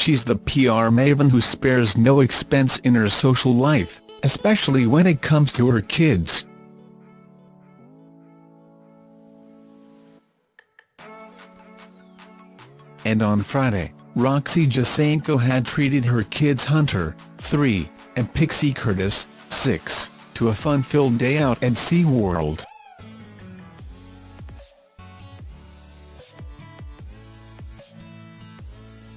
she's the PR maven who spares no expense in her social life, especially when it comes to her kids. And on Friday, Roxy Jacenko had treated her kids Hunter, 3, and Pixie Curtis, 6, to a fun-filled day out at SeaWorld.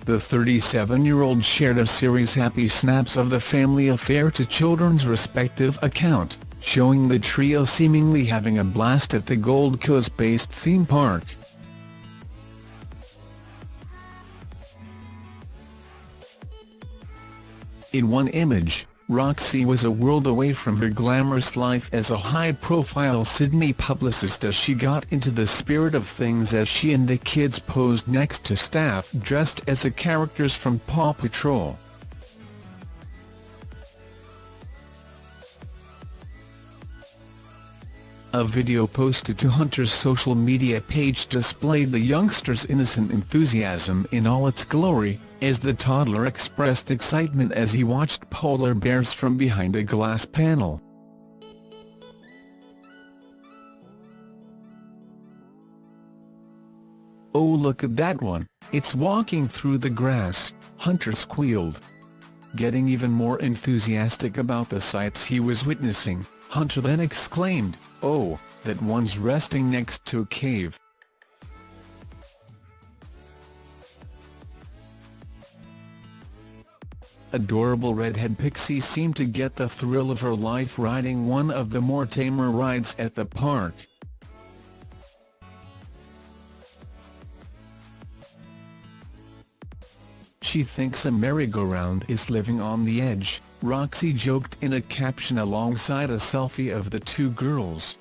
The 37-year-old shared a series happy snaps of the family affair to children's respective account, showing the trio seemingly having a blast at the Gold Coast-based theme park. In one image, Roxy was a world away from her glamorous life as a high-profile Sydney publicist as she got into the spirit of things as she and the kids posed next to staff dressed as the characters from Paw Patrol. A video posted to Hunter's social media page displayed the youngster's innocent enthusiasm in all its glory, as the toddler expressed excitement as he watched polar bears from behind a glass panel. Oh look at that one, it's walking through the grass, Hunter squealed. Getting even more enthusiastic about the sights he was witnessing, Hunter then exclaimed, oh, that one's resting next to a cave. Adorable redhead Pixie seemed to get the thrill of her life riding one of the more tamer rides at the park. She thinks a merry-go-round is living on the edge, Roxy joked in a caption alongside a selfie of the two girls.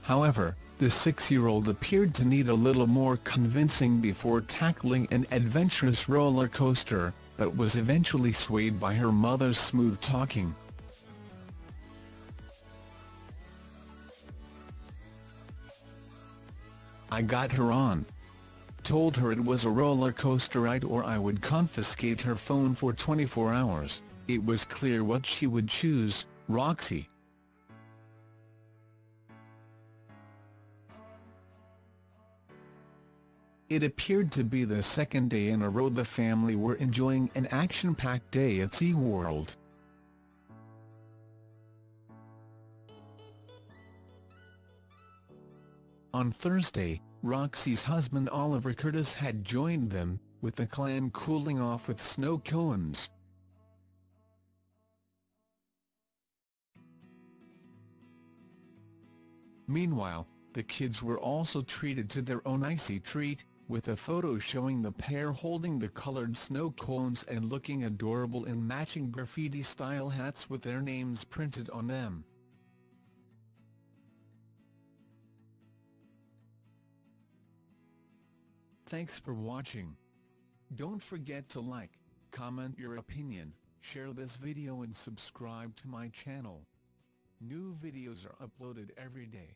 However, the six-year-old appeared to need a little more convincing before tackling an adventurous roller coaster, but was eventually swayed by her mother's smooth talking. I got her on. Told her it was a roller coaster ride or I would confiscate her phone for 24 hours, it was clear what she would choose, Roxy. It appeared to be the second day in a row the family were enjoying an action-packed day at SeaWorld. On Thursday, Roxy's husband Oliver Curtis had joined them, with the clan cooling off with snow cones. Meanwhile, the kids were also treated to their own icy treat, with a photo showing the pair holding the colored snow cones and looking adorable in matching graffiti-style hats with their names printed on them. Thanks for watching. Don't forget to like, comment your opinion, share this video and subscribe to my channel. New videos are uploaded every day.